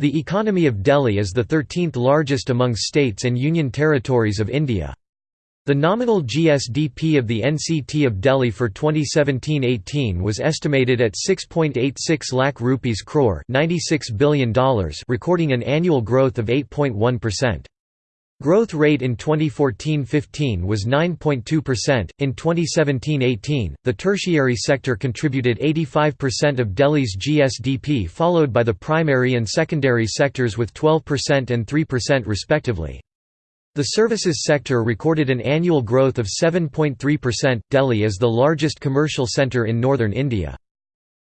The economy of Delhi is the 13th largest among states and union territories of India. The nominal GSDP of the NCT of Delhi for 2017-18 was estimated at 6.86 lakh rupees crore $96 billion recording an annual growth of 8.1%. Growth rate in 2014-15 was 9.2%. In 2017-18, the tertiary sector contributed 85% of Delhi's GSDP, followed by the primary and secondary sectors with 12% and 3% respectively. The services sector recorded an annual growth of 7.3%. Delhi is the largest commercial centre in northern India.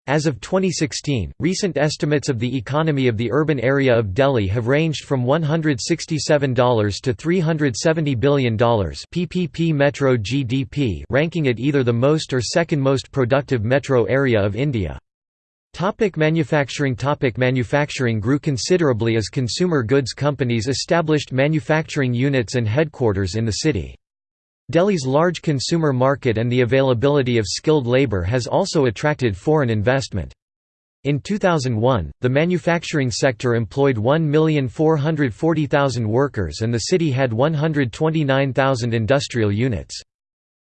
As of 2016, recent estimates of the economy of the urban area of Delhi have ranged from $167 to $370 billion PPP metro GDP ranking it either the most or second most productive metro area of India. Topic manufacturing Topic Manufacturing grew considerably as consumer goods companies established manufacturing units and headquarters in the city. Delhi's large consumer market and the availability of skilled labor has also attracted foreign investment. In 2001, the manufacturing sector employed 1,440,000 workers and the city had 129,000 industrial units.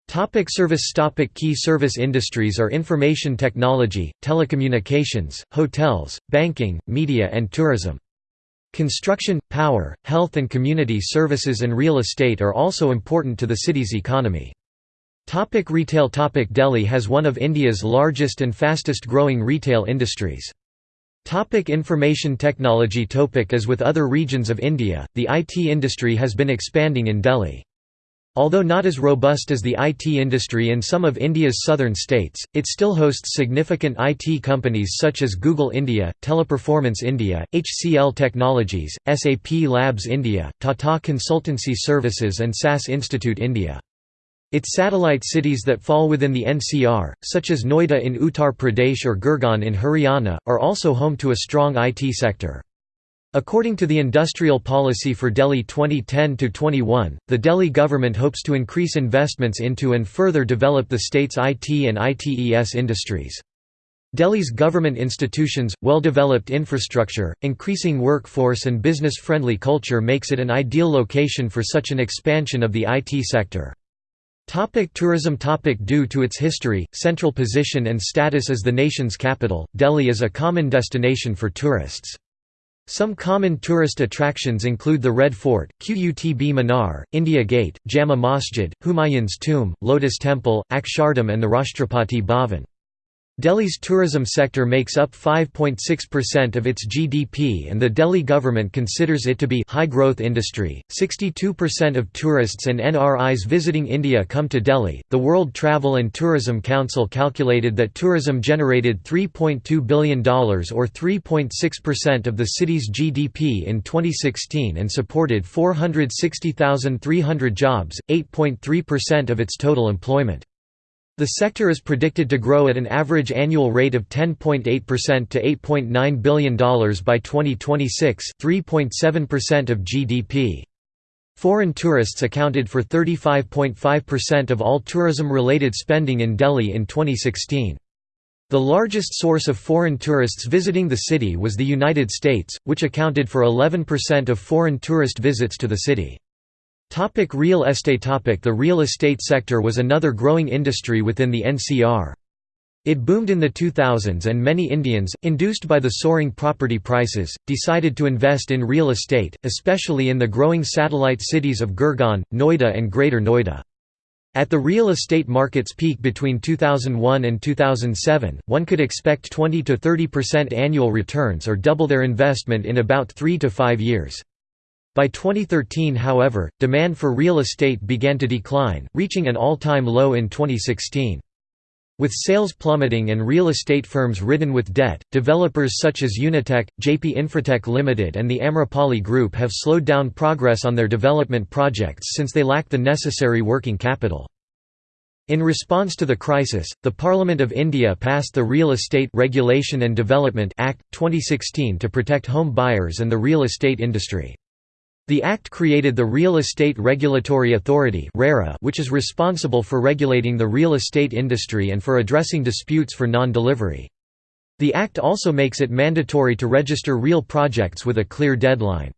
Topic service Topic Key service industries are information technology, telecommunications, hotels, banking, media and tourism. Construction, power, health and community services and real estate are also important to the city's economy. Topic retail Topic Delhi has one of India's largest and fastest growing retail industries. Topic information technology Topic As with other regions of India, the IT industry has been expanding in Delhi. Although not as robust as the IT industry in some of India's southern states, it still hosts significant IT companies such as Google India, Teleperformance India, HCL Technologies, SAP Labs India, Tata Consultancy Services and SAS Institute India. Its satellite cities that fall within the NCR, such as Noida in Uttar Pradesh or Gurgaon in Haryana, are also home to a strong IT sector. According to the Industrial Policy for Delhi 2010-21, the Delhi government hopes to increase investments into and further develop the state's IT and ITES industries. Delhi's government institutions, well-developed infrastructure, increasing workforce and business-friendly culture makes it an ideal location for such an expansion of the IT sector. Topic tourism Topic Due to its history, central position and status as the nation's capital, Delhi is a common destination for tourists. Some common tourist attractions include the Red Fort, Qutb Minar, India Gate, Jama Masjid, Humayun's Tomb, Lotus Temple, Akshardham and the Rashtrapati Bhavan. Delhi's tourism sector makes up 5.6% of its GDP and the Delhi government considers it to be high-growth industry. 62% of tourists and NRIs visiting India come to Delhi. The World Travel and Tourism Council calculated that tourism generated $3.2 billion or 3.6% of the city's GDP in 2016 and supported 460,300 jobs, 8.3% of its total employment. The sector is predicted to grow at an average annual rate of 10.8% to $8.9 billion by 2026 3.7% of GDP. Foreign tourists accounted for 35.5% of all tourism-related spending in Delhi in 2016. The largest source of foreign tourists visiting the city was the United States, which accounted for 11% of foreign tourist visits to the city. Topic real estate topic The real estate sector was another growing industry within the NCR. It boomed in the 2000s and many Indians, induced by the soaring property prices, decided to invest in real estate, especially in the growing satellite cities of Gurgaon, Noida and Greater Noida. At the real estate market's peak between 2001 and 2007, one could expect 20 to 30% annual returns or double their investment in about 3 to 5 years. By 2013 however, demand for real estate began to decline, reaching an all-time low in 2016. With sales plummeting and real estate firms ridden with debt, developers such as Unitech, Jaypee Infratech Limited and the Amrapali Group have slowed down progress on their development projects since they lack the necessary working capital. In response to the crisis, the Parliament of India passed the Real Estate Regulation and Development Act, 2016 to protect home buyers and the real estate industry. The Act created the Real Estate Regulatory Authority which is responsible for regulating the real estate industry and for addressing disputes for non-delivery. The Act also makes it mandatory to register real projects with a clear deadline.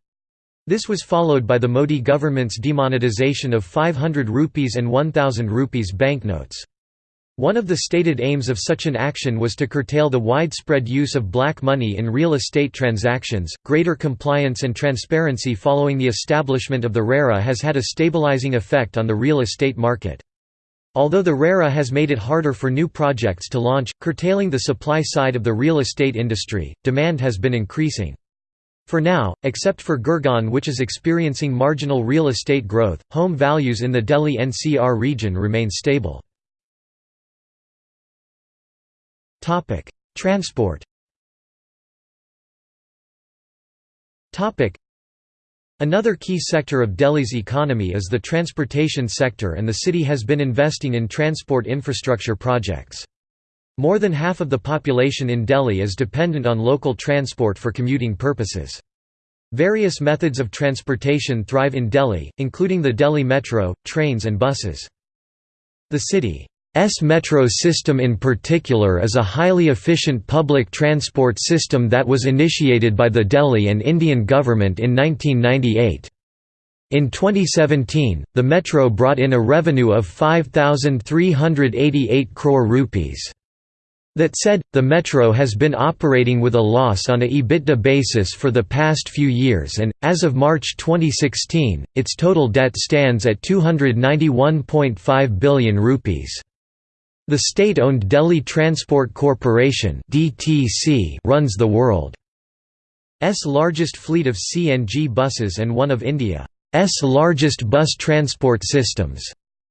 This was followed by the Modi government's demonetization of 500 rupees and 1000 rupees banknotes. One of the stated aims of such an action was to curtail the widespread use of black money in real estate transactions. Greater compliance and transparency following the establishment of the RERA has had a stabilizing effect on the real estate market. Although the RERA has made it harder for new projects to launch, curtailing the supply side of the real estate industry, demand has been increasing. For now, except for Gurgaon which is experiencing marginal real estate growth, home values in the Delhi NCR region remain stable. Transport Topic: Another key sector of Delhi's economy is the transportation sector and the city has been investing in transport infrastructure projects. More than half of the population in Delhi is dependent on local transport for commuting purposes. Various methods of transportation thrive in Delhi, including the Delhi Metro, trains and buses. The city S metro system in particular is a highly efficient public transport system that was initiated by the Delhi and Indian government in 1998. In 2017, the metro brought in a revenue of 5,388 crore rupees. That said, the Metro has been operating with a loss on a EBITDA basis for the past few years and, as of March 2016, its total debt stands at 291.5 billion rupees. The state-owned Delhi Transport Corporation runs the world's largest fleet of CNG buses and one of India's largest bus transport systems.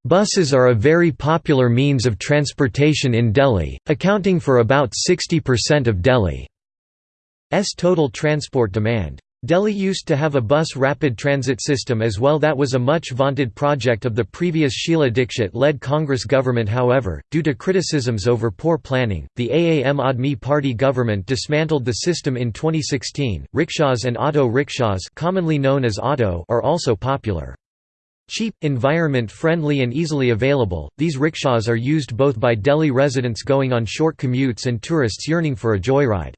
Buses are a very popular means of transportation in Delhi, accounting for about 60% of Delhi's total transport demand. Delhi used to have a bus rapid transit system as well that was a much vaunted project of the previous Sheila Dikshit-led Congress government however, due to criticisms over poor planning, the Aam Aadmi Party government dismantled the system in 2016. Rickshaws and auto rickshaws commonly known as auto are also popular. Cheap, environment-friendly and easily available, these rickshaws are used both by Delhi residents going on short commutes and tourists yearning for a joyride.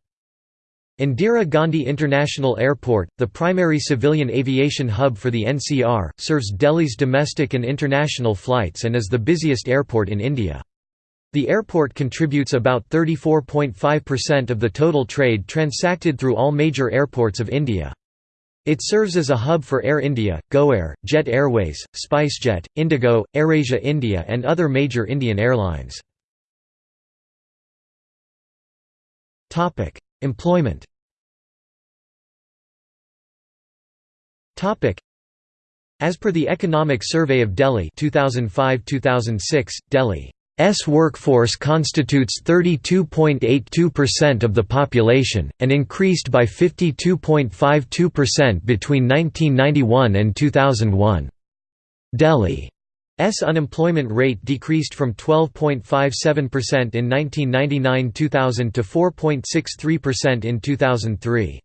Indira Gandhi International Airport, the primary civilian aviation hub for the NCR, serves Delhi's domestic and international flights and is the busiest airport in India. The airport contributes about 34.5% of the total trade transacted through all major airports of India. It serves as a hub for Air India, GoAir, Jet Airways, SpiceJet, Indigo, AirAsia India and other major Indian airlines. Employment As per the Economic Survey of Delhi 2005-2006, Delhi S workforce constitutes 32.82% of the population, and increased by 52.52% between 1991 and 2001. Delhi's unemployment rate decreased from 12.57% in 1999–2000 to 4.63% in 2003.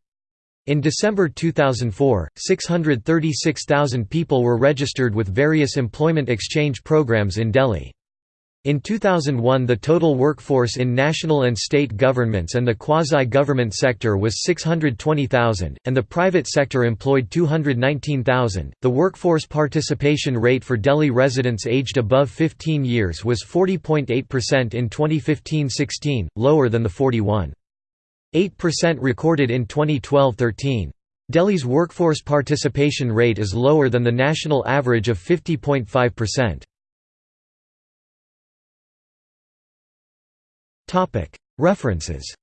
In December 2004, 636,000 people were registered with various employment exchange programs in Delhi. In 2001 the total workforce in national and state governments and the quasi-government sector was 620,000, and the private sector employed 219,000. The workforce participation rate for Delhi residents aged above 15 years was 40.8% in 2015-16, lower than the 41.8% recorded in 2012-13. Delhi's workforce participation rate is lower than the national average of 50.5%. References